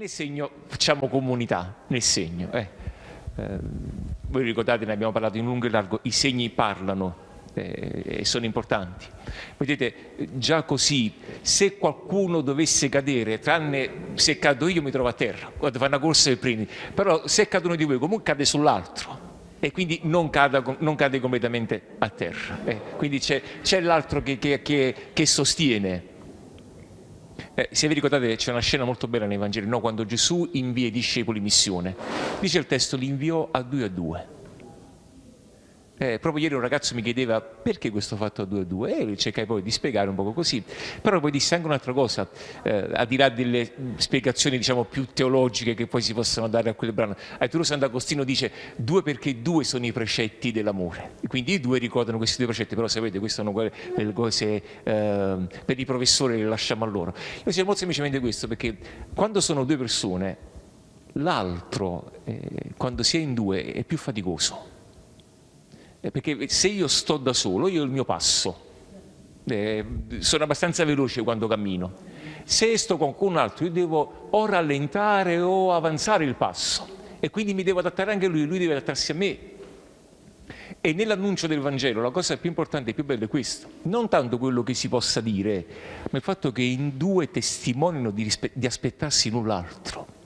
nel segno facciamo comunità, nel segno. Eh. Eh, voi ricordate, ne abbiamo parlato in lungo e largo, i segni parlano e sono importanti. Vedete, già così, se qualcuno dovesse cadere, tranne se cado io mi trovo a terra, quando fa una corsa per primi, però se cadono di voi comunque cade sull'altro e quindi non, cada, non, cade completamente a terra. Eh. Quindi c'è l'altro che, che, che, che sostiene eh, se vi ricordate c'è una scena molto bella nei Vangeli, no? quando Gesù invia i discepoli in missione. Dice il testo, li inviò a due a due. Eh, proprio ieri un ragazzo mi chiedeva perché questo fatto a due a due e cercai poi di spiegare un po' così, però poi disse anche un'altra cosa, eh, al di là delle spiegazioni diciamo più teologiche che poi si possono dare a quel brano. Arturo Sant'Agostino dice due perché due sono i precetti dell'amore, quindi i due ricordano questi due precetti, però sapete queste sono quelle cose eh, per i professori le lasciamo a loro. Io dicevo molto semplicemente questo perché quando sono due persone l'altro eh, quando si è in due è più faticoso perché se io sto da solo, io ho il mio passo, eh, sono abbastanza veloce quando cammino. Se sto con qualcun altro, io devo o rallentare o avanzare il passo e quindi mi devo adattare anche a lui, lui deve adattarsi a me. E nell'annuncio del Vangelo la cosa più importante e più bella è questo, non tanto quello che si possa dire, ma il fatto che in due testimonino di, di aspettarsi null'altro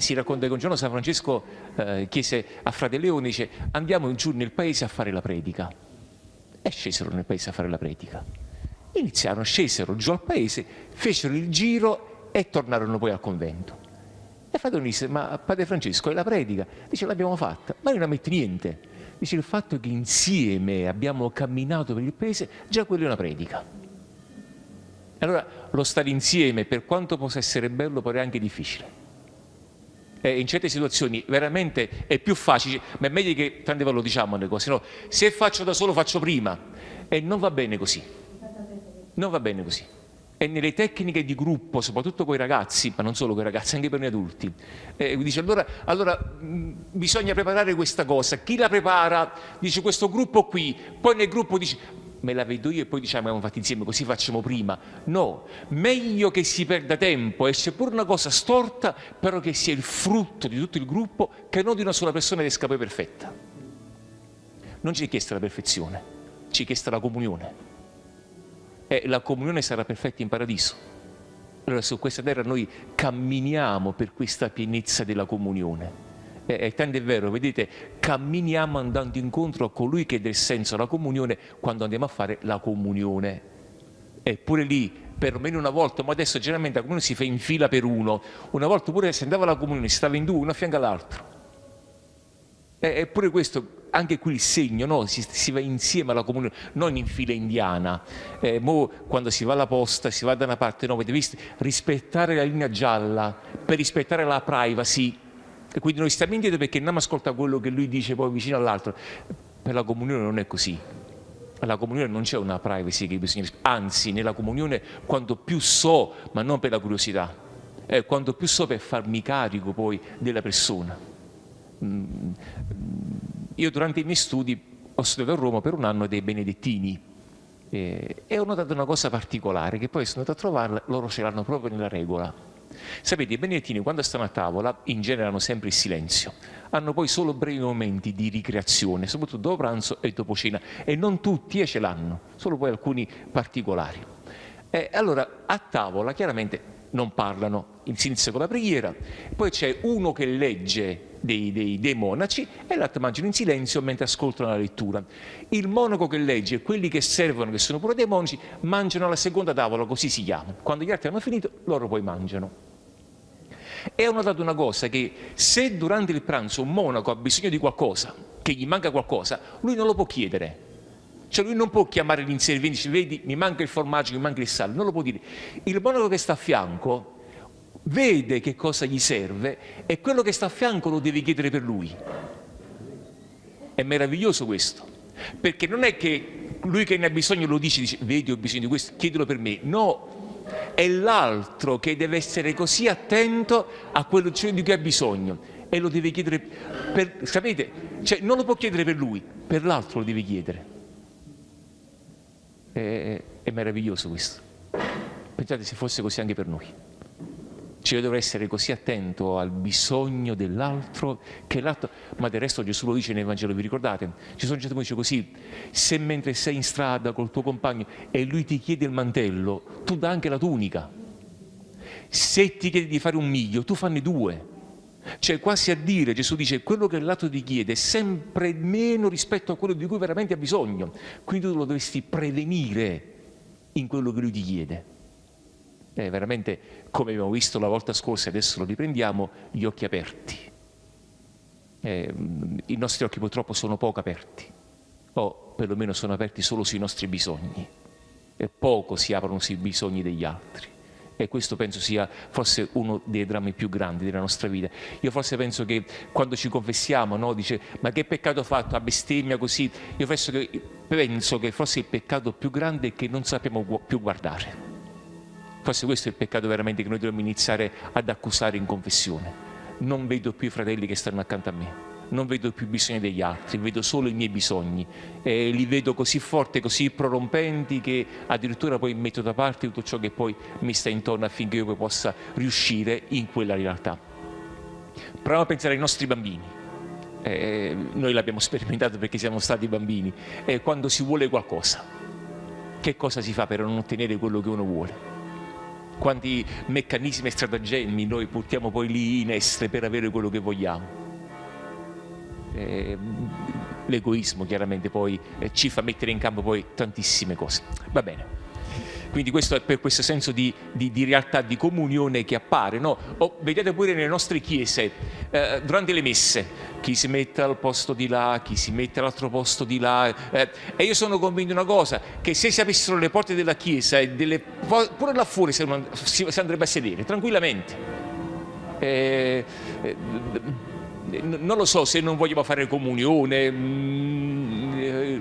si racconta che un giorno San Francesco eh, chiese a Frate Leone, dice andiamo giù nel paese a fare la predica. E scesero nel paese a fare la predica. Iniziarono, scesero giù al paese, fecero il giro e tornarono poi al convento. E Frate Leone disse, ma Padre Francesco, è la predica? Dice, l'abbiamo fatta, ma non ammette niente. Dice, il fatto che insieme abbiamo camminato per il paese, già quella è una predica. Allora, lo stare insieme, per quanto possa essere bello, è anche difficile eh, in certe situazioni veramente è più facile, ma è meglio che tante volte lo diciamo le cose, no? se faccio da solo faccio prima. E non va bene così, non va bene così. E nelle tecniche di gruppo, soprattutto con i ragazzi, ma non solo con i ragazzi, anche per noi adulti, eh, dice allora, allora bisogna preparare questa cosa, chi la prepara? Dice questo gruppo qui, poi nel gruppo dice me la vedo io e poi diciamo abbiamo fatto insieme, così facciamo prima. No, meglio che si perda tempo e sia pure una cosa storta, però che sia il frutto di tutto il gruppo, che non di una sola persona che esca poi perfetta. Non ci è chiesta la perfezione, ci è chiesta la comunione. E la comunione sarà perfetta in paradiso. Allora su questa terra noi camminiamo per questa pienezza della comunione e tanto è vero, vedete, camminiamo andando incontro a colui che dà il senso alla comunione quando andiamo a fare la comunione. Eppure lì, perlomeno una volta, ma adesso generalmente la comunione si fa in fila per uno, una volta pure se andava alla comunione si stava in due, uno a fianco all'altro. Eppure questo, anche qui il segno, no? si, si, va insieme alla comunione, non in fila indiana. Eh, quando si va alla posta, si va da una parte, no, avete visto? Rispettare la linea gialla, per rispettare la privacy, e quindi noi stiamo indietro perché non ascolta quello che lui dice poi vicino all'altro. Per la comunione non è così. Alla comunione non c'è una privacy che bisogna anzi nella comunione quanto più so, ma non per la curiosità, eh, quanto più so per farmi carico poi della persona. Mm, io durante i miei studi ho studiato a Roma per un anno dei benedettini eh, e ho notato una cosa particolare che poi sono andato a trovarla, loro ce l'hanno proprio nella regola Sapete, i benedettini quando stanno a tavola in genere hanno sempre il silenzio, hanno poi solo brevi momenti di ricreazione, soprattutto dopo pranzo e dopo cena, e non tutti eh, ce l'hanno, solo poi alcuni particolari. E allora a tavola chiaramente non parlano, inizia con la preghiera, poi c'è uno che legge dei, dei, dei, monaci e l'altro mangiano in silenzio mentre ascoltano la lettura. Il monaco che legge e quelli che servono, che sono pure dei monaci, mangiano alla seconda tavola, così si chiama. Quando gli altri hanno finito, loro poi mangiano. E ho notato una cosa, che se durante il pranzo un monaco ha bisogno di qualcosa, che gli manca qualcosa, lui non lo può chiedere. Cioè lui non può chiamare l'inserviente e dire, vedi, mi manca il formaggio, mi manca il sale, non lo può dire. Il monaco che sta a fianco vede che cosa gli serve e quello che sta a fianco lo deve chiedere per lui. È meraviglioso questo, perché non è che lui che ne ha bisogno lo dice, dice vedi ho bisogno di questo, chiedilo per me. No, è l'altro che deve essere così attento a quello di cui ha bisogno e lo deve chiedere per, sapete, cioè non lo può chiedere per lui, per l'altro lo deve chiedere. È, è meraviglioso questo. Pensate se fosse così anche per noi. Cioè io dovrei essere così attento al bisogno dell'altro che l'altro... Ma del resto Gesù lo dice nel Vangelo, vi ricordate? Sono gente che dice così, se mentre sei in strada col tuo compagno e lui ti chiede il mantello, tu dà anche la tunica. Se ti chiede di fare un miglio, tu fanne due. Cioè quasi a dire, Gesù dice, quello che l'altro ti chiede è sempre meno rispetto a quello di cui veramente ha bisogno. Quindi tu lo dovresti prevenire in quello che lui ti chiede. È veramente, come abbiamo visto la volta scorsa, adesso lo riprendiamo, gli occhi aperti. Eh, I nostri occhi purtroppo sono poco aperti, o perlomeno sono aperti solo sui nostri bisogni, e poco si aprono sui bisogni degli altri e questo penso sia forse uno dei drammi più grandi della nostra vita. Io forse penso che quando ci confessiamo, no, dice ma che peccato ho fatto, a bestemmia così, io penso che, penso che forse il peccato più grande è che non sappiamo più guardare. Forse questo è il peccato veramente che noi dobbiamo iniziare ad accusare in confessione. Non vedo più i fratelli che stanno accanto a me non vedo più bisogni degli altri, vedo solo i miei bisogni e li vedo così forti, così prorompenti che addirittura poi metto da parte tutto ciò che poi mi sta intorno affinché io possa riuscire in quella realtà. Proviamo a pensare ai nostri bambini. Eh, noi l'abbiamo sperimentato perché siamo stati bambini. Eh, quando si vuole qualcosa, che cosa si fa per non ottenere quello che uno vuole? Quanti meccanismi e stratagemmi noi portiamo poi lì in essere per avere quello che vogliamo? Eh, l'egoismo chiaramente poi eh, ci fa mettere in campo poi tantissime cose. Va bene. Quindi questo è per questo senso di, di, di realtà, di comunione che appare. No? Oh, vedete pure nelle nostre chiese, eh, durante le messe, chi si mette al posto di là, chi si mette all'altro posto di là. Eh, e io sono convinto di una cosa, che se si aprissero le porte della chiesa, delle, pure là fuori si, si andrebbe a sedere, tranquillamente. Eh, eh non lo so se non vogliamo fare comunione, mm, eh,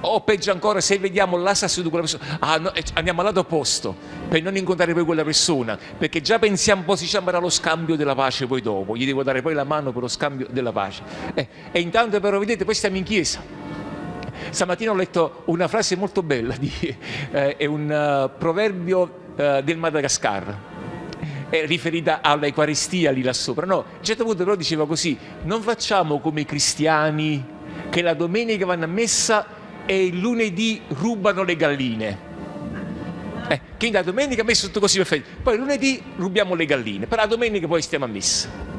o peggio ancora se vediamo la seduta di quella persona, ah, no, eh, andiamo al lato opposto per non incontrare poi quella persona, perché già pensiamo un po' si chiamerà lo scambio della pace poi dopo, gli devo dare poi la mano per lo scambio della pace. Eh, e intanto però vedete, poi stiamo in chiesa. Stamattina ho letto una frase molto bella, di, eh, è un uh, proverbio uh, del Madagascar, è riferita all'Eucaristia lì là sopra. No, a un certo punto però diceva così, non facciamo come i cristiani che la domenica vanno a messa e il lunedì rubano le galline. Eh, che la domenica a messa tutto così perfetto, poi lunedì rubiamo le galline, però la domenica poi stiamo a messa.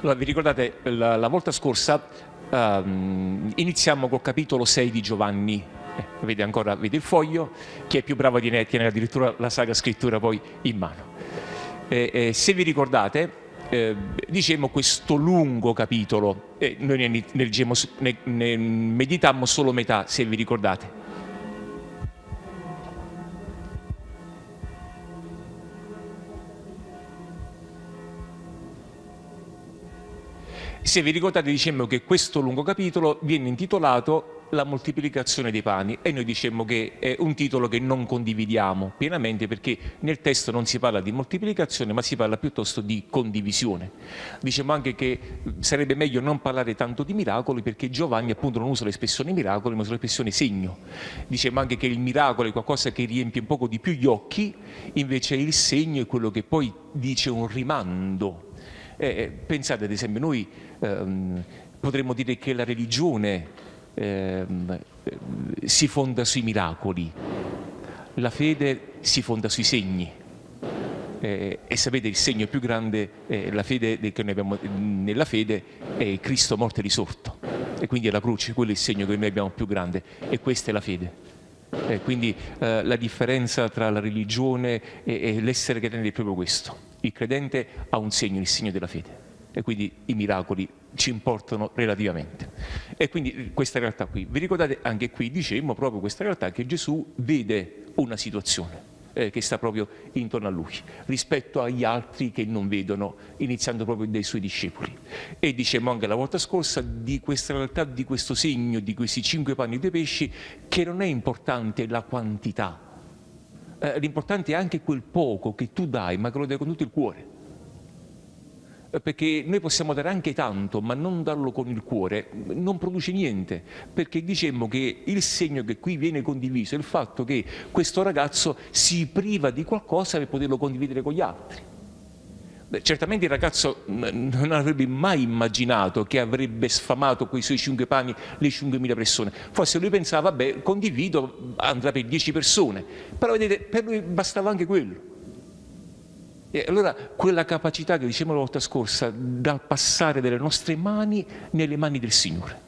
Allora, vi ricordate, la, la volta scorsa um, iniziamo col capitolo 6 di Giovanni, eh, vede ancora vede il foglio, chi è più bravo di me tiene addirittura la Sacra Scrittura poi in mano. Eh, eh, se vi ricordate, eh, dicemmo questo lungo capitolo, noi ne, ne, ne, ne meditammo solo metà, se vi ricordate. Se vi ricordate dicemmo che questo lungo capitolo viene intitolato la moltiplicazione dei pani e noi dicemmo che è un titolo che non condividiamo pienamente perché nel testo non si parla di moltiplicazione ma si parla piuttosto di condivisione. Diciamo anche che sarebbe meglio non parlare tanto di miracoli perché Giovanni appunto non usa l'espressione miracoli ma usa l'espressione segno. Diciamo anche che il miracolo è qualcosa che riempie un poco di più gli occhi, invece il segno è quello che poi dice un rimando. Eh, pensate ad esempio noi ehm, potremmo dire che la religione Ehm, si fonda sui miracoli, la fede si fonda sui segni. Eh, e sapete il segno più grande eh, fede, che noi abbiamo nella fede è Cristo morto e risorto e quindi è la croce, quello è il segno che noi abbiamo più grande e questa è la fede. Eh, quindi eh, la differenza tra la religione e, e l'essere credente è proprio questo. Il credente ha un segno, il segno della fede e quindi i miracoli ci importano relativamente. E quindi questa realtà qui, vi ricordate anche qui dicemmo proprio questa realtà che Gesù vede una situazione, eh, che sta proprio intorno a lui, rispetto agli altri che non vedono, iniziando proprio dai suoi discepoli. E dicevamo anche la volta scorsa di questa realtà, di questo segno, di questi cinque panni due pesci, che non è importante la quantità, eh, l'importante è anche quel poco che tu dai, ma che lo dai con tutto il cuore perché noi possiamo dare anche tanto, ma non darlo con il cuore, non produce niente, perché dicemmo che il segno che qui viene condiviso è il fatto che questo ragazzo si priva di qualcosa per poterlo condividere con gli altri. Beh, certamente il ragazzo non avrebbe mai immaginato che avrebbe sfamato quei suoi cinque pani le 5.000 persone. Forse lui pensava, vabbè, condivido, andrà per 10 persone. Però vedete, per lui bastava anche quello. E allora quella capacità che dicevamo la volta scorsa dal passare delle nostre mani nelle mani del Signore.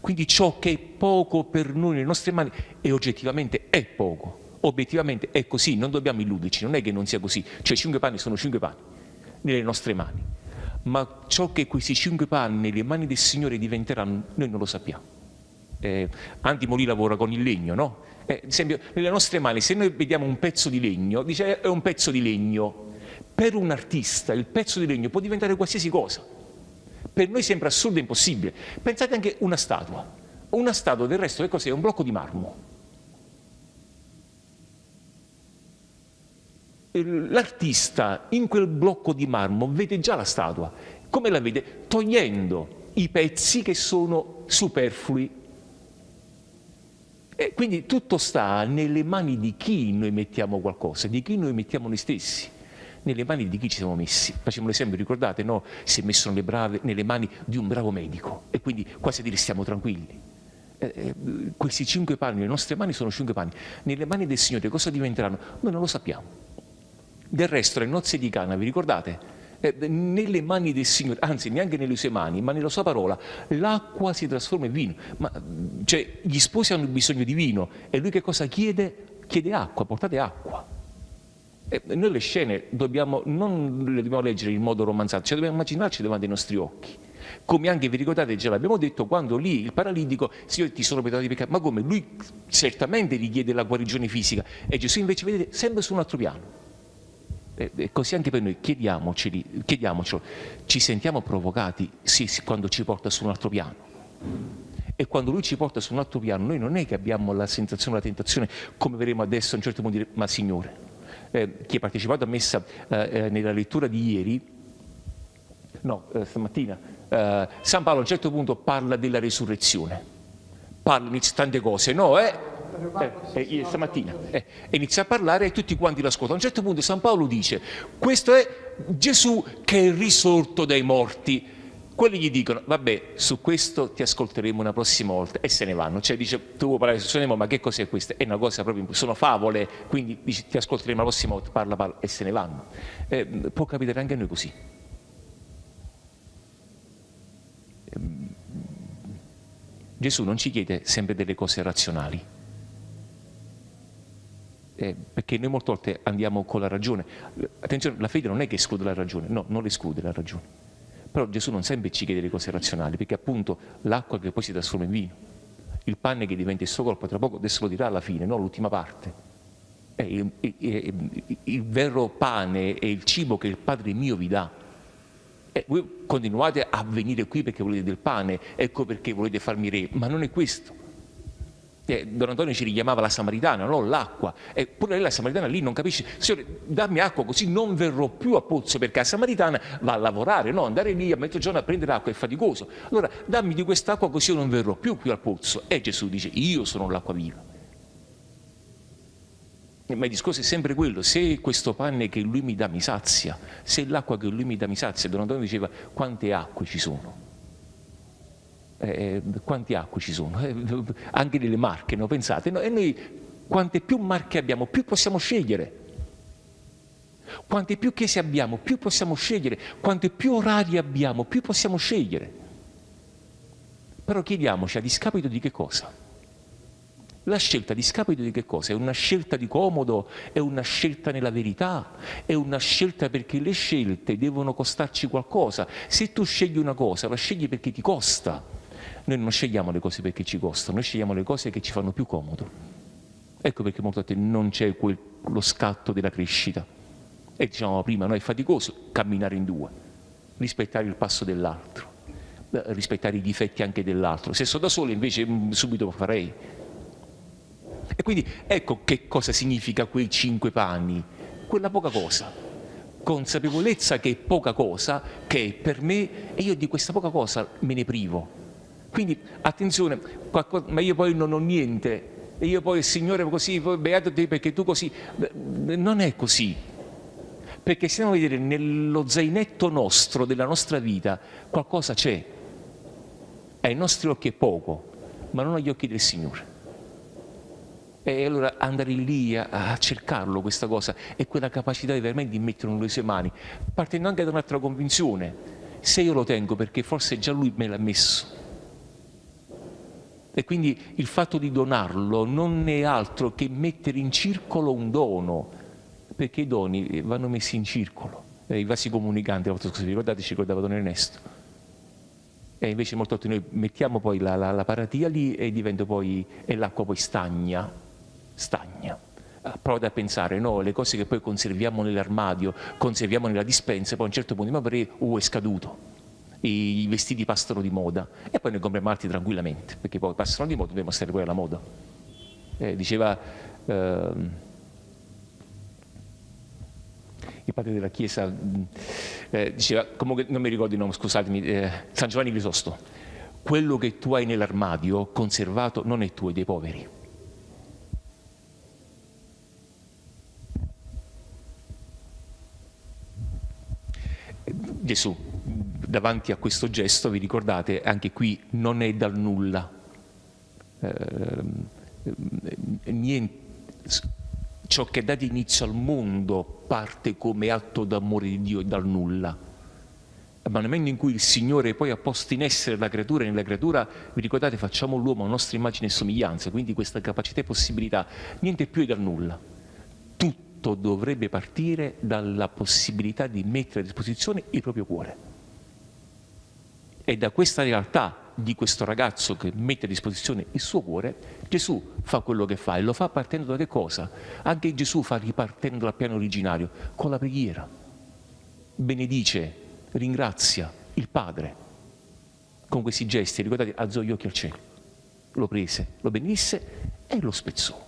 Quindi ciò che è poco per noi nelle nostre mani e oggettivamente è poco, obiettivamente è così, non dobbiamo illuderci, non è che non sia così, cioè cinque panni sono cinque panni nelle nostre mani, ma ciò che questi cinque panni nelle mani del Signore diventeranno noi non lo sappiamo. Eh, Antimo lì lavora con il legno, no? Eh, ad esempio, nelle nostre mani, se noi vediamo un pezzo di legno, dice è un pezzo di legno, per un artista il pezzo di legno può diventare qualsiasi cosa. Per noi sembra assurdo e impossibile. Pensate anche a una statua. Una statua del resto che cos'è? Un blocco di marmo. L'artista in quel blocco di marmo vede già la statua. Come la vede? Togliendo i pezzi che sono superflui. E quindi tutto sta nelle mani di chi noi mettiamo qualcosa, di chi noi mettiamo noi stessi nelle mani di chi ci siamo messi. Facciamo l'esempio, ricordate, no? Si è messo nelle, brave, nelle mani di un bravo medico e quindi quasi a dire stiamo tranquilli. Eh, eh, questi cinque panni, le nostre mani sono cinque panni. Nelle mani del Signore cosa diventeranno? Noi non lo sappiamo. Del resto, le nozze di Cana, vi ricordate? Eh, nelle mani del Signore, anzi neanche nelle sue mani, ma nella sua parola, l'acqua si trasforma in vino. Ma, cioè, gli sposi hanno bisogno di vino e lui che cosa chiede? Chiede acqua, portate acqua. E noi le scene dobbiamo, non le dobbiamo leggere in modo romanzato, le dobbiamo immaginarci davanti ai nostri occhi. Come anche vi ricordate, già l'abbiamo detto, quando lì il paralitico, Signore ti sono perdonato di peccato, ma come? Lui certamente richiede la guarigione fisica e Gesù invece, vedete, sempre su un altro piano. E così anche per noi, chiediamocelo, ci sentiamo provocati sì, sì, quando ci porta su un altro piano. E quando lui ci porta su un altro piano, noi non è che abbiamo la sensazione, la tentazione, come vedremo adesso a un certo punto, dire, ma Signore, eh, chi ha partecipato a messa eh, eh, nella lettura di ieri, no, eh, stamattina, eh, San Paolo a un certo punto parla della resurrezione, parla di tante cose, no? Eh? Eh, stamattina eh, inizia a parlare e tutti quanti l'ascoltano. A un certo punto San Paolo dice, questo è Gesù che è risorto dai morti quelli gli dicono, vabbè, su questo ti ascolteremo una prossima volta e se ne vanno. Cioè dice, tu vuoi parlare su Nemo, ma che cos'è questo? È una cosa proprio, sono favole, quindi dice, ti ascolteremo la prossima volta, parla, parla e se ne vanno. Eh, può capitare anche a noi così. Ehm, Gesù non ci chiede sempre delle cose razionali, eh, perché noi molte volte andiamo con la ragione. Attenzione, la fede non è che esclude la ragione, no, non esclude la ragione però Gesù non sempre ci chiede le cose razionali, perché appunto l'acqua che poi si trasforma in vino, il pane che diventa il suo corpo, tra poco adesso lo dirà alla fine, no? l'ultima parte. È il, il, il, vero pane è il cibo che il Padre mio vi dà. E voi continuate a venire qui perché volete del pane, ecco perché volete farmi re, ma non è questo. Eh, Don Antonio ci richiamava la Samaritana, no? l'acqua. Eppure lei la Samaritana lì non capisce, Signore, dammi acqua così non verrò più a pozzo, perché la Samaritana va a lavorare, no? andare lì a mezzogiorno a prendere acqua è faticoso. Allora dammi di quest'acqua così io non verrò più qui al pozzo. E Gesù dice, io sono l'acqua viva. Ma il discorso è sempre quello, se questo pane che lui mi dà mi sazia, se l'acqua che lui mi dà mi sazia, Don Antonio diceva quante acque ci sono eh, quanti acque ci sono, eh, anche nelle marche, no? pensate, no? e noi quante più marche abbiamo, più possiamo scegliere. Quante più chiese abbiamo, più possiamo scegliere. Quante più orari abbiamo, più possiamo scegliere. Però chiediamoci a discapito di che cosa? La scelta a discapito di che cosa? È una scelta di comodo? È una scelta nella verità? È una scelta perché le scelte devono costarci qualcosa. Se tu scegli una cosa, la scegli perché ti costa. Noi non scegliamo le cose perché ci costano, noi scegliamo le cose che ci fanno più comodo. Ecco perché molto a te non c'è lo scatto della crescita. E diciamo prima, no, è faticoso camminare in due, rispettare il passo dell'altro, rispettare i difetti anche dell'altro. Se sono da solo invece mm, subito lo farei. E quindi ecco che cosa significa quei cinque panni, quella poca cosa, consapevolezza che è poca cosa, che è per me, e io di questa poca cosa me ne privo. Quindi attenzione, qualcosa, ma io poi non ho niente, e io poi il Signore così, poi beato te perché tu così, non è così. Perché se andiamo a vedere nello zainetto nostro, della nostra vita, qualcosa c'è. Ai nostri occhi è poco, ma non agli occhi del Signore. E allora andare lì a, a, cercarlo questa cosa e quella capacità di veramente di metterlo nelle sue mani, partendo anche da un'altra convinzione. Se io lo tengo perché forse già lui me l'ha messo, e quindi il fatto di donarlo non è altro che mettere in circolo un dono, perché i doni vanno messi in circolo. I vasi comunicanti, ricordate, ci ricordava Don Ernesto. E invece molto volte noi mettiamo poi la, la, la paratia lì e poi, e l'acqua poi stagna, stagna. Ah, Prova a pensare, no, le cose che poi conserviamo nell'armadio, conserviamo nella dispensa, poi a un certo punto, ma perché, uh, è scaduto i vestiti passano di moda e poi ne compriamo altri tranquillamente, perché poi passano di moda, dobbiamo stare poi alla moda. Eh, diceva eh, il padre della Chiesa, eh, diceva, comunque non mi ricordo il nome, scusatemi, eh, San Giovanni Crisosto, quello che tu hai nell'armadio conservato non è tuo, è dei poveri. Gesù davanti a questo gesto, vi ricordate, anche qui non è dal nulla. Eh, niente, ciò che dà inizio al mondo parte come atto d'amore di Dio e dal nulla. Ma nel momento in cui il Signore poi ha posto in essere la creatura, e nella creatura, vi ricordate, facciamo l'uomo a nostra immagine e somiglianza, quindi questa capacità e possibilità, niente più è dal nulla. Tutto dovrebbe partire dalla possibilità di mettere a disposizione il proprio cuore. E da questa realtà di questo ragazzo che mette a disposizione il suo cuore, Gesù fa quello che fa e lo fa partendo da che cosa? Anche Gesù fa ripartendo dal piano originario, con la preghiera. Benedice, ringrazia il Padre con questi gesti, ricordate, alzò gli occhi al cielo, lo prese, lo benedisse e lo spezzò.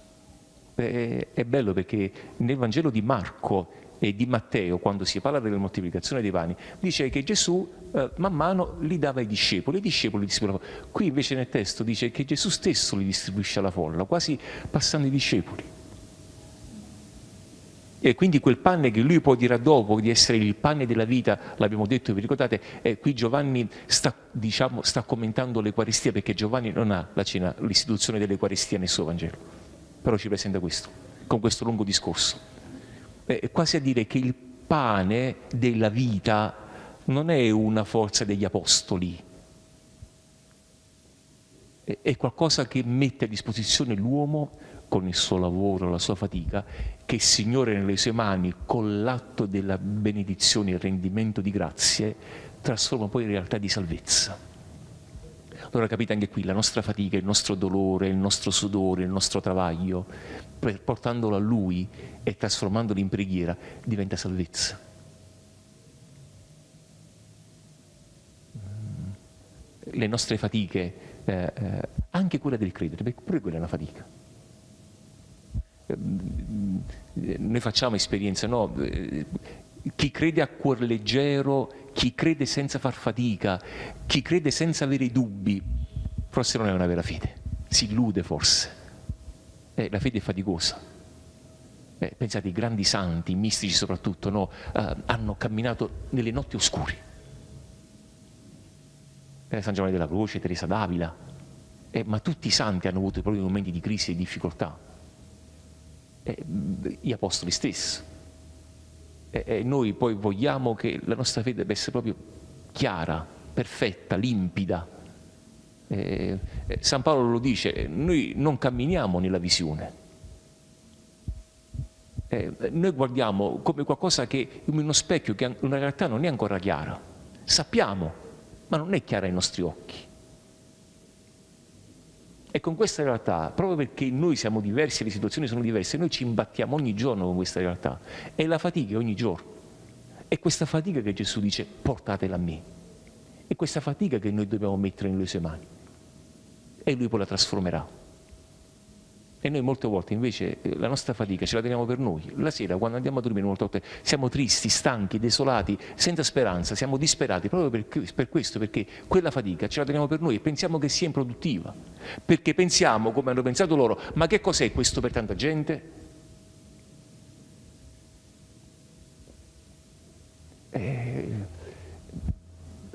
È bello perché nel Vangelo di Marco e di Matteo, quando si parla della moltiplicazione dei pani, dice che Gesù eh, man mano li dava ai discepoli, i discepoli distribuivano. Qui invece nel testo dice che Gesù stesso li distribuisce alla folla, quasi passando i discepoli. E quindi quel pane che lui poi dirà dopo di essere il pane della vita, l'abbiamo detto, vi ricordate, eh, qui Giovanni sta, diciamo, sta commentando l'Eucaristia perché Giovanni non ha la cena, l'istituzione dell'Eucaristia nel suo Vangelo, però ci presenta questo, con questo lungo discorso eh, quasi a dire che il pane della vita non è una forza degli apostoli, è qualcosa che mette a disposizione l'uomo con il suo lavoro, la sua fatica, che il Signore nelle sue mani, con l'atto della benedizione e il rendimento di grazie, trasforma poi in realtà di salvezza. Allora capite anche qui la nostra fatica, il nostro dolore, il nostro sudore, il nostro travaglio, portandolo a Lui e trasformandolo in preghiera, diventa salvezza. Mm. Le nostre fatiche, eh, eh, anche quella del credere, perché pure quella è una fatica. Mm, noi facciamo esperienza, no? Chi crede a cuor leggero chi crede senza far fatica, chi crede senza avere dubbi, forse non è una vera fede, si illude forse. Eh, la fede è faticosa. Eh, pensate, i grandi santi, mistici soprattutto, no, eh, hanno camminato nelle notti oscure. Eh, San Giovanni della Croce, Teresa d'Avila, eh, ma tutti i santi hanno avuto i propri momenti di crisi e difficoltà. Eh, gli apostoli stessi e noi poi vogliamo che la nostra fede debba essere proprio chiara, perfetta, limpida. Eh, San Paolo lo dice, noi non camminiamo nella visione. Eh, noi guardiamo come qualcosa che, come uno specchio che in realtà non è ancora chiara. Sappiamo, ma non è chiara ai nostri occhi. E con questa realtà, proprio perché noi siamo diversi, le situazioni sono diverse, noi ci imbattiamo ogni giorno con questa realtà. E la fatica ogni giorno. È questa fatica che Gesù dice portatela a me. È questa fatica che noi dobbiamo mettere nelle sue mani. E lui poi la trasformerà. E noi molte volte invece eh, la nostra fatica ce la teniamo per noi. La sera quando andiamo a dormire molte volte siamo tristi, stanchi, desolati, senza speranza, siamo disperati proprio per, per questo, perché quella fatica ce la teniamo per noi e pensiamo che sia improduttiva. Perché pensiamo, come hanno pensato loro, ma che cos'è questo per tanta gente? Eh,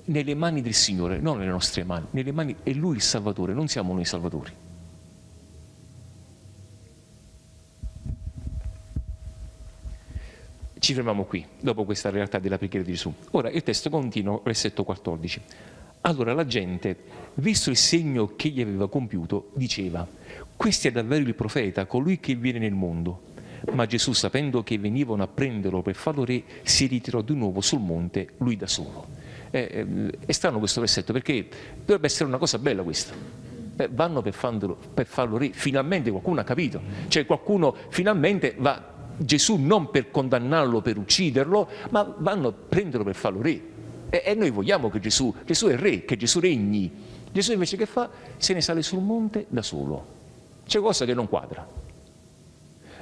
nelle mani del Signore, non nelle nostre mani, nelle mani è Lui il Salvatore, non siamo noi i Salvatori. Ci fermiamo qui, dopo questa realtà della preghiera di Gesù. Ora il testo continua, versetto 14. Allora la gente, visto il segno che gli aveva compiuto, diceva, questo è davvero il profeta, colui che viene nel mondo. Ma Gesù, sapendo che venivano a prenderlo per farlo re, si ritirò di nuovo sul monte, lui da solo. Eh, è strano questo versetto perché dovrebbe essere una cosa bella questa. Eh, vanno per farlo, per farlo re, finalmente qualcuno ha capito, cioè qualcuno finalmente va Gesù non per condannarlo, per ucciderlo, ma vanno a prenderlo per farlo re. E, e noi vogliamo che Gesù, Gesù è re, che Gesù regni. Gesù invece che fa? Se ne sale sul monte da solo. C'è cosa che non quadra.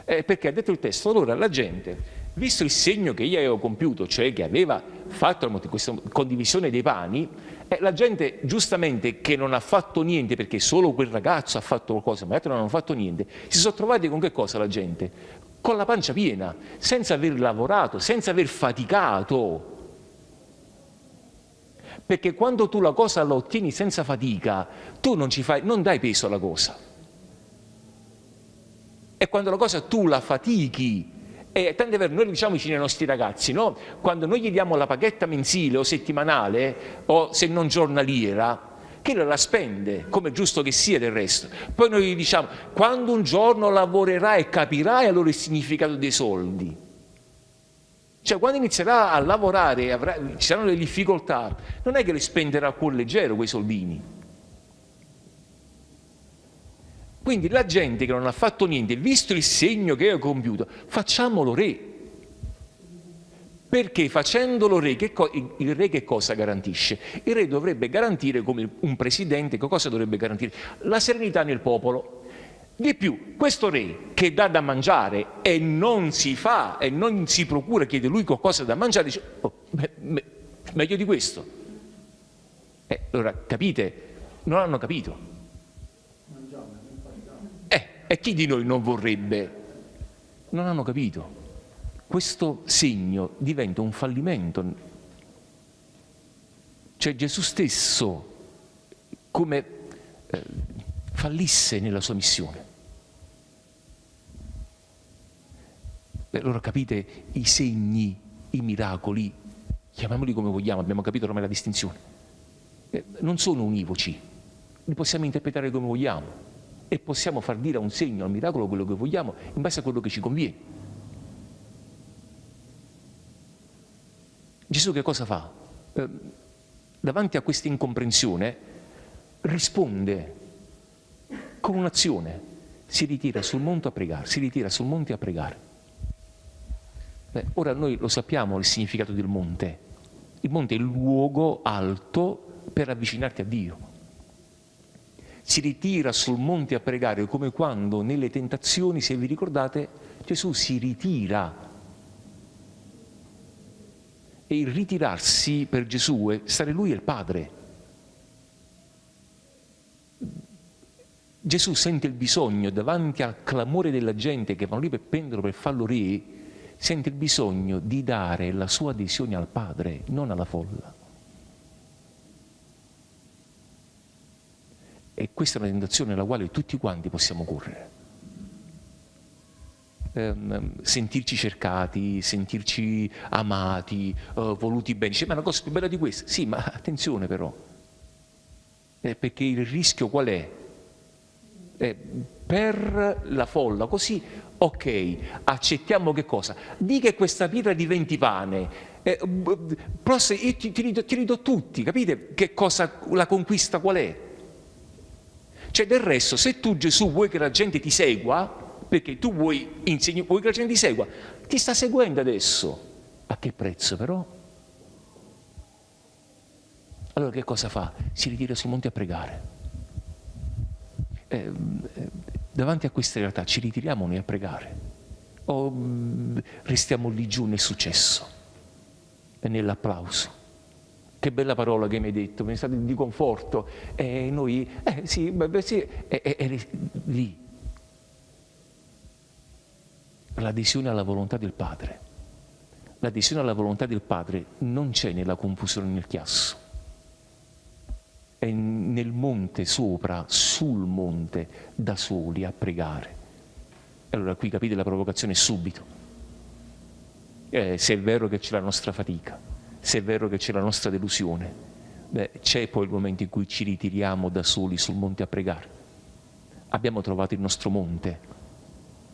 Eh, perché ha detto il testo, allora la gente, visto il segno che io avevo compiuto, cioè che aveva fatto questa condivisione dei pani, eh, la gente giustamente che non ha fatto niente, perché solo quel ragazzo ha fatto qualcosa, ma gli altri non hanno fatto niente, si sono trovati con che cosa la gente? con la pancia piena, senza aver lavorato, senza aver faticato. Perché quando tu la cosa la ottieni senza fatica, tu non, fai, non dai peso alla cosa. E quando la cosa tu la fatichi, e tante volte noi diciamo vicino ai nostri ragazzi, no? quando noi gli diamo la paghetta mensile o settimanale, o se non giornaliera, che la spende, come è giusto che sia del resto. Poi noi gli diciamo, quando un giorno lavorerai e capirai allora il significato dei soldi. Cioè quando inizierà a lavorare, avrà, ci saranno le difficoltà, non è che le spenderà a cuore leggero quei soldini. Quindi la gente che non ha fatto niente, visto il segno che ha compiuto, facciamolo re. Perché facendolo re, il re che cosa garantisce? Il re dovrebbe garantire, come un presidente, che cosa dovrebbe garantire? La serenità nel popolo. Di più, questo re che dà da mangiare e non si fa e non si procura, chiede lui qualcosa da mangiare, dice, oh, me, me, meglio di questo. Eh, allora, capite? Non hanno capito. E chi di noi non vorrebbe? Non hanno capito questo segno diventa un fallimento. Cioè Gesù stesso come eh, fallisse nella sua missione. E allora capite i segni, i miracoli, chiamiamoli come vogliamo, abbiamo capito ormai la distinzione, eh, non sono univoci, li possiamo interpretare come vogliamo e possiamo far dire a un segno, al miracolo quello che vogliamo in base a quello che ci conviene. Gesù che cosa fa? Eh, davanti a questa incomprensione risponde con un'azione, si ritira sul monte a pregare, si ritira sul monte a pregare. Beh, ora noi lo sappiamo il significato del monte. Il monte è il luogo alto per avvicinarti a Dio. Si ritira sul monte a pregare come quando nelle tentazioni, se vi ricordate, Gesù si ritira e il ritirarsi per Gesù è stare lui e il Padre. Gesù sente il bisogno davanti al clamore della gente che vanno lì per prenderlo, per farlo re, sente il bisogno di dare la sua adesione al Padre, non alla folla. E questa è una tentazione alla quale tutti quanti possiamo correre ehm, sentirci cercati, sentirci amati, eh, voluti bene. Dice, ma è una cosa più bella di questa? Sì, ma attenzione però, eh, perché il rischio qual è? Eh, per la folla, così, ok, accettiamo che cosa? Di che questa pietra diventi pane, eh, se io ti, ti, ridò, ti ridò tutti, capite che cosa, la conquista qual è? Cioè del resto, se tu Gesù vuoi che la gente ti segua, perché tu vuoi, insegni, vuoi che la gente ti segua, ti sta seguendo adesso. A che prezzo però? Allora che cosa fa? Si ritira sul monte a pregare. Eh, davanti a questa realtà ci ritiriamo noi a pregare o mm, restiamo lì giù nel successo e nell'applauso? Che bella parola che mi hai detto, mi è stato di conforto. E noi, eh sì, beh, sì, e, e, e lì. L'adesione alla volontà del Padre. L'adesione alla volontà del Padre non c'è nella confusione nel chiasso. È nel monte sopra, sul monte, da soli, a pregare. Allora qui capite la provocazione subito. Eh, se è vero che c'è la nostra fatica, se è vero che c'è la nostra delusione, beh, c'è poi il momento in cui ci ritiriamo da soli sul monte a pregare. Abbiamo trovato il nostro monte,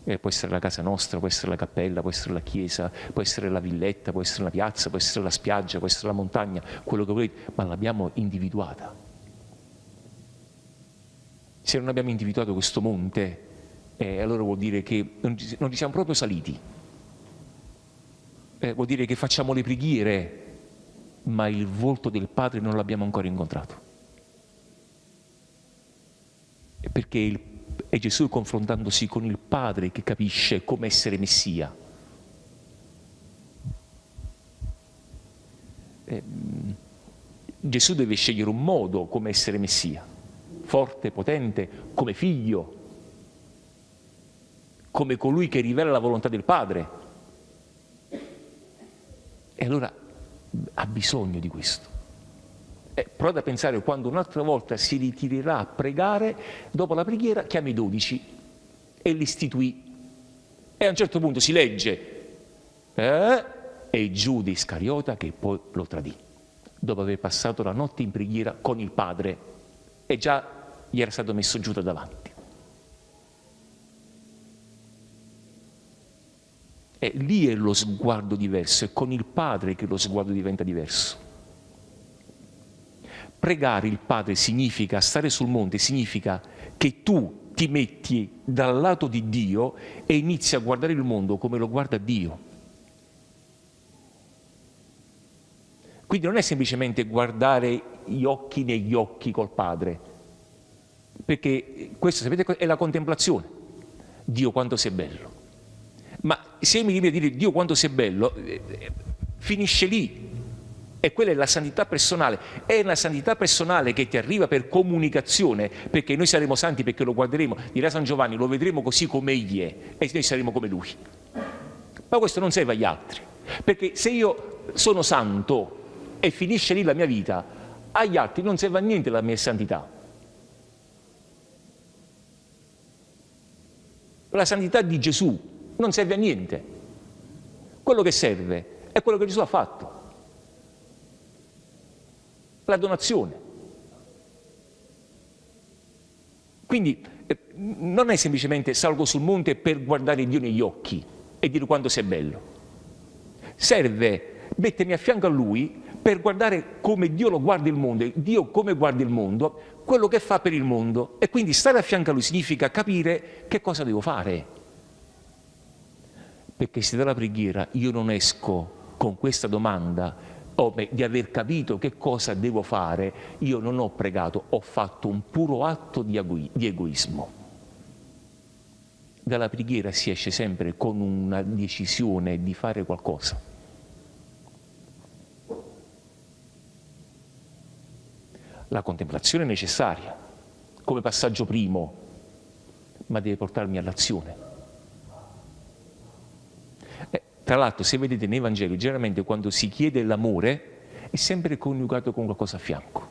eh, può essere la casa nostra, può essere la cappella, può essere la chiesa, può essere la villetta, può essere la piazza, può essere la spiaggia, può essere la montagna, quello che volete, ma l'abbiamo individuata. Se non abbiamo individuato questo monte, eh, allora vuol dire che non ci, non ci siamo proprio saliti. Eh, vuol dire che facciamo le preghiere ma il volto del Padre non l'abbiamo ancora incontrato. Perché il, è Gesù confrontandosi con il Padre che capisce come essere Messia. Eh, Gesù deve scegliere un modo come essere Messia, forte, potente, come figlio, come colui che rivela la volontà del Padre. E allora ha bisogno di questo. Eh, provate a pensare quando un'altra volta si ritirerà a pregare, dopo la preghiera chiama i dodici e li istituì. E a un certo punto si legge eh, e Giuda Iscariota che poi lo tradì, dopo aver passato la notte in preghiera con il padre e già gli era stato messo Giuda davanti. E lì è lo sguardo diverso, è con il Padre che lo sguardo diventa diverso. Pregare il Padre significa, stare sul monte significa che tu ti metti dal lato di Dio e inizi a guardare il mondo come lo guarda Dio. Quindi non è semplicemente guardare gli occhi negli occhi col Padre, perché questo sapete è la contemplazione. Dio quanto sei bello. Ma se mi viene a dire Dio quanto sei bello, eh, eh, finisce lì. E quella è la santità personale. È la santità personale che ti arriva per comunicazione, perché noi saremo santi perché lo guarderemo, dirà San Giovanni, lo vedremo così come egli è e noi saremo come lui. Ma questo non serve agli altri, perché se io sono santo e finisce lì la mia vita, agli altri non serve a niente la mia santità. La santità di Gesù non serve a niente. Quello che serve è quello che Gesù ha fatto. La donazione. Quindi eh, non è semplicemente salgo sul monte per guardare Dio negli occhi e dire quanto sei bello. Serve mettermi a fianco a Lui per guardare come Dio lo guarda il mondo, Dio come guarda il mondo, quello che fa per il mondo. E quindi stare a fianco a Lui significa capire che cosa devo fare perché se dalla preghiera io non esco con questa domanda beh, di aver capito che cosa devo fare, io non ho pregato, ho fatto un puro atto di, di egoismo. Dalla preghiera si esce sempre con una decisione di fare qualcosa. La contemplazione è necessaria come passaggio primo, ma deve portarmi all'azione. Tra l'altro, se vedete nei Vangeli, generalmente quando si chiede l'amore è sempre coniugato con qualcosa a fianco.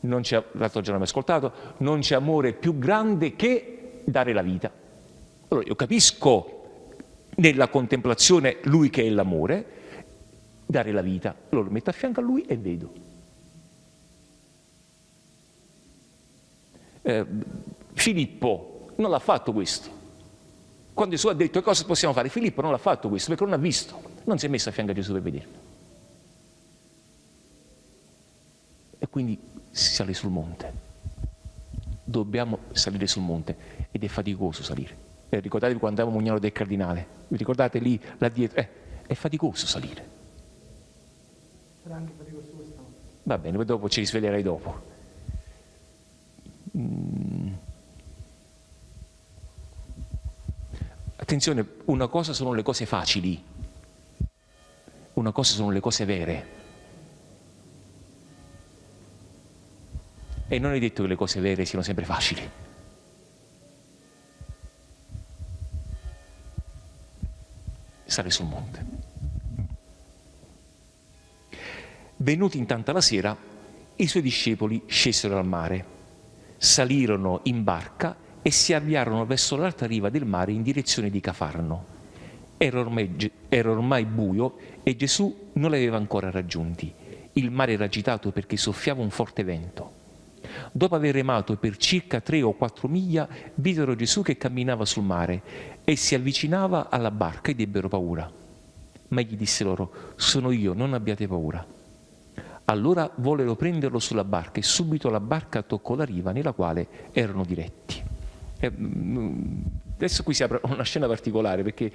Non c'è, l'altro giorno abbiamo ascoltato, non c'è amore più grande che dare la vita. Allora io capisco nella contemplazione lui che è l'amore, dare la vita. Allora lo metto a fianco a lui e vedo. Eh, Filippo non l'ha fatto questo. Quando Gesù ha detto cosa possiamo fare, Filippo non l'ha fatto questo perché non ha visto, non si è messo a fianco a Gesù per vederlo. E quindi si sale sul monte. dobbiamo salire sul monte ed è faticoso salire. Eh, ricordatevi quando andavamo a Mugnano del Cardinale, vi ricordate lì, là dietro? Eh, è faticoso salire. Sarà anche faticoso questa Va bene, poi dopo ci risveglierai dopo. Mm. Attenzione, una cosa sono le cose facili, una cosa sono le cose vere. E non è detto che le cose vere siano sempre facili. Sale sul monte. Venuti intanto la sera, i suoi discepoli scesero al mare, salirono in barca e si avviarono verso l'alta riva del mare in direzione di Cafarno. Era ormai, era ormai buio e Gesù non li aveva ancora raggiunti. Il mare era agitato perché soffiava un forte vento. Dopo aver remato per circa tre o quattro miglia, videro Gesù che camminava sul mare e si avvicinava alla barca ed ebbero paura. Ma egli disse loro, sono io, non abbiate paura. Allora vollero prenderlo sulla barca e subito la barca toccò la riva nella quale erano diretti. Eh, mm, adesso qui si apre una scena particolare perché,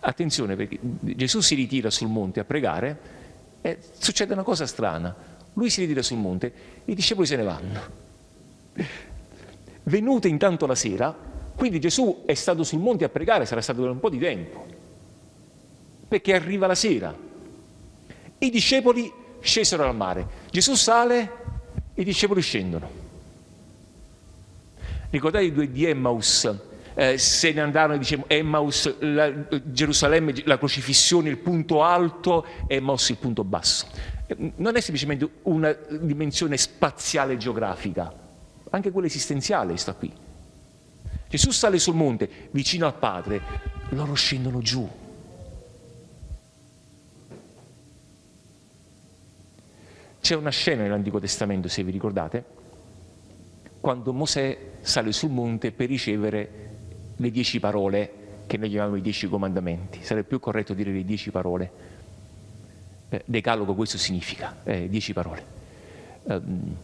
attenzione, perché Gesù si ritira sul monte a pregare e succede una cosa strana lui si ritira sul monte, i discepoli se ne vanno. Venute intanto la sera, quindi Gesù è stato sul monte a pregare, sarà stato per un po' di tempo, perché arriva la sera. I discepoli scesero al mare. Gesù sale, i discepoli scendono. Ricordate i due di Emmaus? Eh, se ne andarono, diciamo, Emmaus, la, Gerusalemme, la crocifissione, il punto alto, Emmaus il punto basso non è semplicemente una dimensione spaziale geografica, anche quella esistenziale sta qui. Gesù sale sul monte vicino al Padre, loro scendono giù. C'è una scena nell'Antico Testamento, se vi ricordate, quando Mosè sale sul monte per ricevere le dieci parole che noi chiamiamo i dieci comandamenti. Sarebbe più corretto dire le dieci parole eh, decalogo questo significa, eh, dieci parole. Um,